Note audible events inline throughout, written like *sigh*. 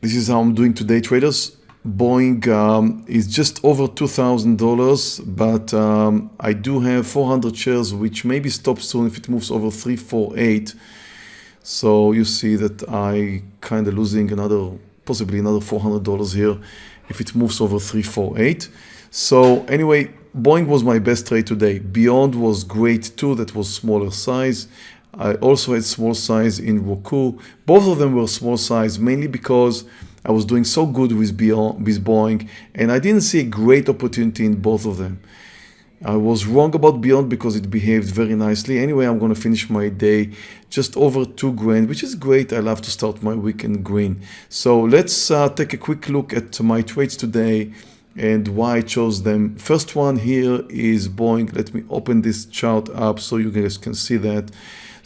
this is how I'm doing today, traders. Boeing um, is just over $2,000, but um, I do have 400 shares, which maybe stops soon if it moves over 348. So you see that I kind of losing another, possibly another $400 here if it moves over 348. So anyway, Boeing was my best trade today. Beyond was great too, that was smaller size. I also had small size in Roku. Both of them were small size, mainly because I was doing so good with, Beyond, with Boeing and I didn't see a great opportunity in both of them. I was wrong about Beyond because it behaved very nicely. Anyway, I'm going to finish my day just over two grand, which is great. I love to start my weekend green. So let's uh, take a quick look at my trades today and why I chose them. First one here is Boeing. Let me open this chart up so you guys can see that.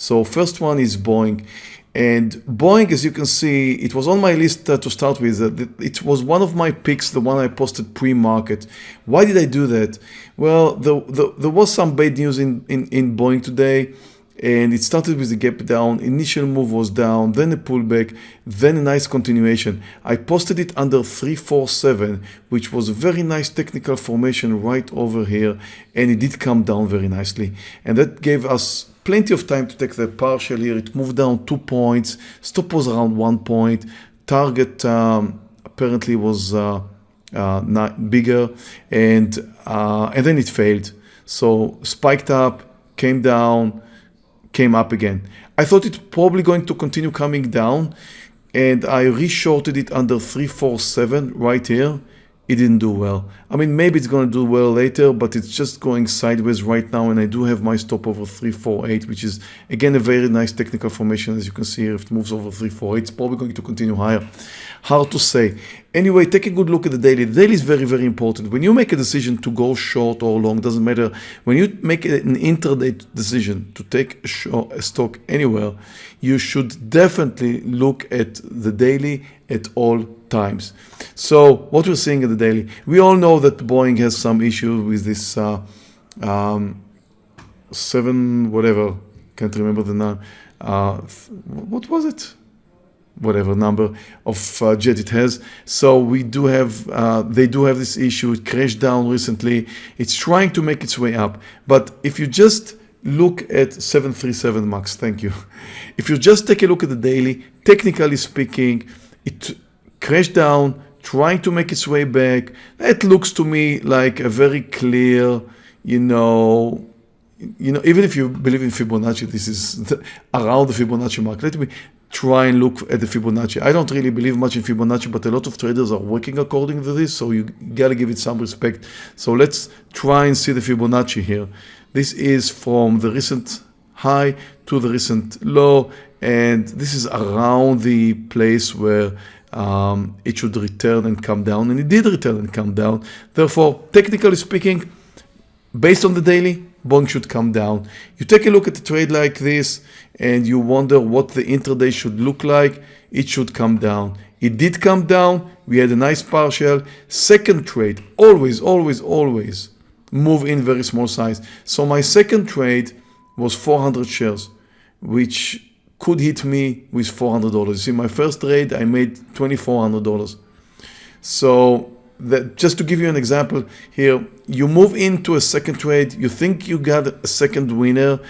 So first one is Boeing. And Boeing, as you can see, it was on my list uh, to start with. Uh, it was one of my picks, the one I posted pre-market. Why did I do that? Well, the, the, there was some bad news in, in, in Boeing today and it started with a gap down initial move was down then a pullback then a nice continuation. I posted it under 347 which was a very nice technical formation right over here and it did come down very nicely. And that gave us plenty of time to take the partial here. It moved down two points stop was around one point. Target um, apparently was uh, uh, not bigger and uh, and then it failed. So spiked up came down came up again. I thought it's probably going to continue coming down and I reshorted it under 347 right here. It didn't do well. I mean, maybe it's going to do well later, but it's just going sideways right now. And I do have my stop over 348, which is again a very nice technical formation. As you can see here, if it moves over 348, it's probably going to continue higher. Hard to say. Anyway, take a good look at the daily. The daily is very, very important. When you make a decision to go short or long, doesn't matter. When you make an intraday decision to take a, a stock anywhere, you should definitely look at the daily at all times. So what we're seeing at the daily, we all know that Boeing has some issues with this uh, um, seven, whatever, can't remember the name. Uh, what was it? Whatever number of uh, jet it has. So we do have, uh, they do have this issue. It crashed down recently. It's trying to make its way up. But if you just look at 737 MAX, thank you. *laughs* If you just take a look at the daily, technically speaking, it crashed down, trying to make its way back. That looks to me like a very clear, you know, you know, even if you believe in Fibonacci, this is the, *laughs* around the Fibonacci mark. Let me try and look at the Fibonacci. I don't really believe much in Fibonacci, but a lot of traders are working according to this, so you gotta give it some respect. So let's try and see the Fibonacci here. This is from the recent high to the recent low, and this is around the place where um, it should return and come down, and it did return and come down. Therefore, technically speaking, based on the daily, Boeing should come down. You take a look at a trade like this and you wonder what the intraday should look like, it should come down. It did come down, we had a nice partial. Second trade, always, always, always move in very small size. So my second trade was 400 shares, which could hit me with $400. You see, my first trade, I made $2,400. So that just to give you an example here, you move into a second trade, you think you got a second winner,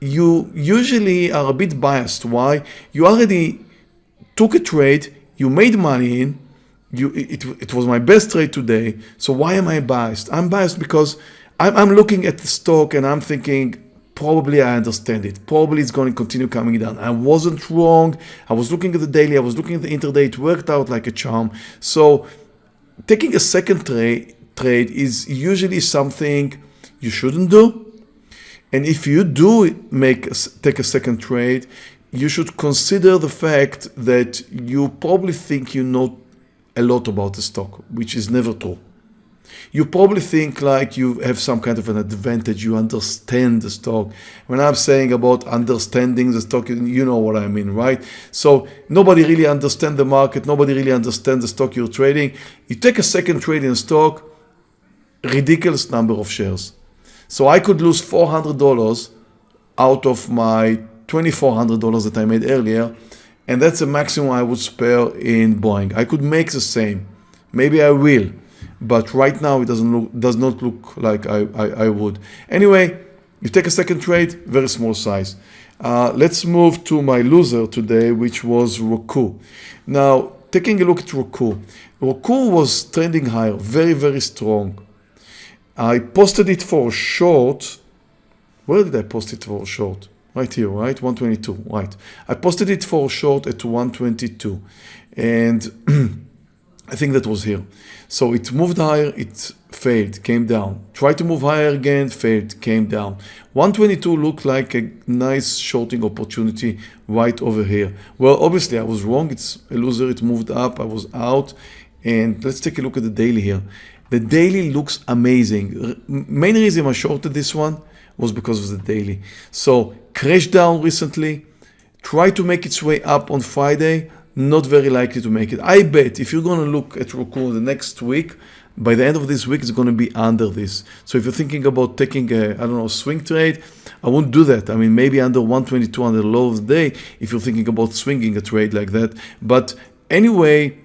you usually are a bit biased. Why? You already took a trade, you made money in, you, it, it was my best trade today. So why am I biased? I'm biased because I'm, I'm looking at the stock and I'm thinking, probably I understand it. Probably it's going to continue coming down. I wasn't wrong. I was looking at the daily. I was looking at the intraday. It worked out like a charm. So taking a second trade trade is usually something you shouldn't do. And if you do make take a second trade, you should consider the fact that you probably think you know a lot about the stock, which is never true you probably think like you have some kind of an advantage, you understand the stock. When I'm saying about understanding the stock, you know what I mean, right? So nobody really understands the market, nobody really understands the stock you're trading. You take a second trade in stock, ridiculous number of shares. So I could lose $400 out of my $2,400 that I made earlier and that's the maximum I would spare in Boeing. I could make the same. Maybe I will, but right now it doesn't look does not look like I, I, I would. Anyway, you take a second trade, very small size. Uh, let's move to my loser today, which was Roku. Now, taking a look at Roku. Roku was trending higher, very, very strong. I posted it for short. Where did I post it for short? Right here, right? 122, right. I posted it for short at 122. And *clears throat* I think that was here. So it moved higher, it failed, came down. Tried to move higher again, failed, came down. 122 looked like a nice shorting opportunity right over here. Well, obviously I was wrong. It's a loser. It moved up. I was out. And let's take a look at the daily here. The daily looks amazing. Main reason I shorted this one was because of the daily. So crashed down recently, tried to make its way up on Friday, not very likely to make it. I bet if you're going to look at Roku the next week, by the end of this week, it's going to be under this. So if you're thinking about taking a, I don't know, swing trade, I won't do that. I mean, maybe under 122 on the low of the day, if you're thinking about swinging a trade like that. But anyway,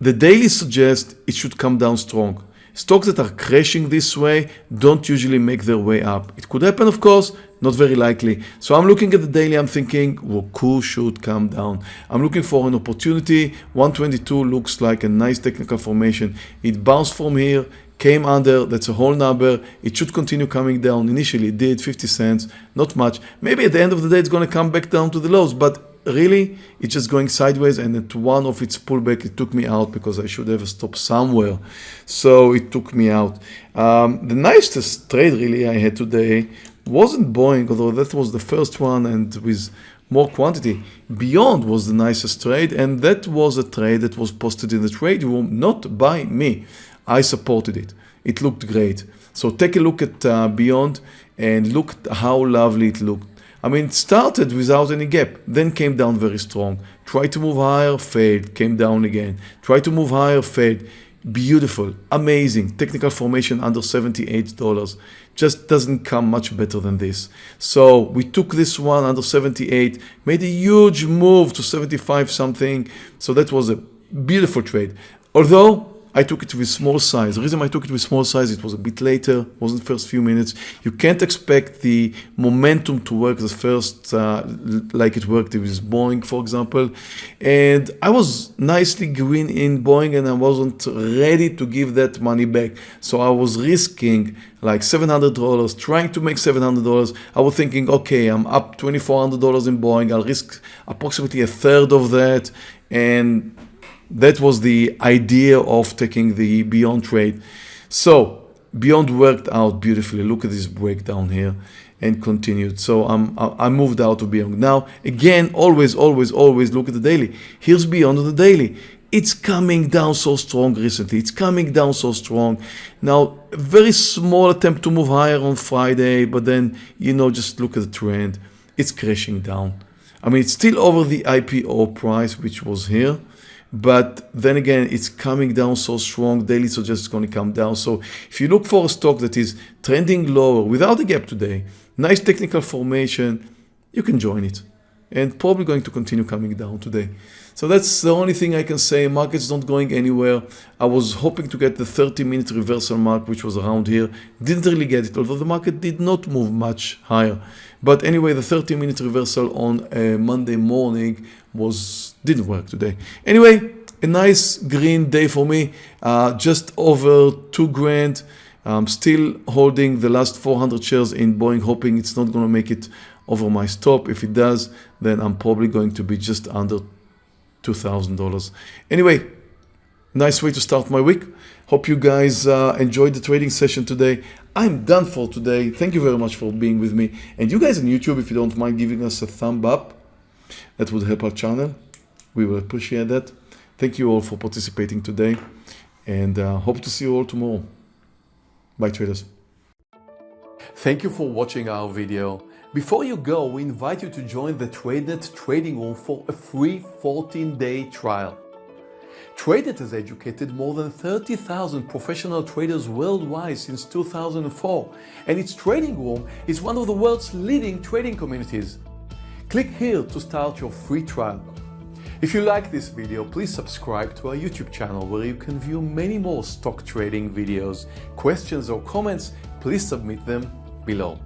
the daily suggests it should come down strong. Stocks that are crashing this way don't usually make their way up. It could happen, of course, not very likely. So I'm looking at the daily, I'm thinking Roku should come down. I'm looking for an opportunity. 122 looks like a nice technical formation. It bounced from here, came under, that's a whole number. It should continue coming down. Initially it did 50 cents, not much. Maybe at the end of the day it's going to come back down to the lows, but really it's just going sideways and at one of its pullback it took me out because I should have stopped somewhere so it took me out um, the nicest trade really I had today wasn't Boeing although that was the first one and with more quantity beyond was the nicest trade and that was a trade that was posted in the trade room not by me I supported it it looked great so take a look at uh, beyond and look how lovely it looked I mean, it started without any gap, then came down very strong. Tried to move higher, failed, came down again. Tried to move higher, failed. Beautiful, amazing, technical formation under $78. Just doesn't come much better than this. So we took this one under 78, made a huge move to 75 something. So that was a beautiful trade. Although I took it with small size. The reason I took it with small size, it was a bit later, wasn't first few minutes. You can't expect the momentum to work the first, uh, like it worked with Boeing, for example. And I was nicely green in Boeing and I wasn't ready to give that money back. So I was risking like $700, trying to make $700. I was thinking, okay, I'm up $2,400 in Boeing. I'll risk approximately a third of that. And that was the idea of taking the Beyond trade. So Beyond worked out beautifully. Look at this breakdown here and continued. So I'm, I moved out of Beyond. Now, again, always, always, always look at the daily. Here's Beyond on the daily. It's coming down so strong recently. It's coming down so strong. Now, very small attempt to move higher on Friday, but then, you know, just look at the trend. It's crashing down. I mean, it's still over the IPO price, which was here but then again it's coming down so strong daily so just going to come down so if you look for a stock that is trending lower without a gap today nice technical formation you can join it and probably going to continue coming down today so that's the only thing I can say. Market's not going anywhere. I was hoping to get the 30 minute reversal mark, which was around here. Didn't really get it, although the market did not move much higher. But anyway, the 30 minute reversal on a Monday morning was didn't work today. Anyway, a nice green day for me. Uh, just over two grand. I'm still holding the last 400 shares in Boeing, hoping it's not going to make it over my stop. If it does, then I'm probably going to be just under $2,000. Anyway, nice way to start my week. Hope you guys uh, enjoyed the trading session today. I'm done for today. Thank you very much for being with me. And you guys on YouTube, if you don't mind giving us a thumb up, that would help our channel. We will appreciate that. Thank you all for participating today and uh, hope to see you all tomorrow. Bye traders. Thank you for watching our video. Before you go, we invite you to join the TradeNet trading room for a free 14-day trial. TradeNet has educated more than 30,000 professional traders worldwide since 2004, and its trading room is one of the world's leading trading communities. Click here to start your free trial. If you like this video, please subscribe to our YouTube channel where you can view many more stock trading videos. Questions or comments, please submit them below.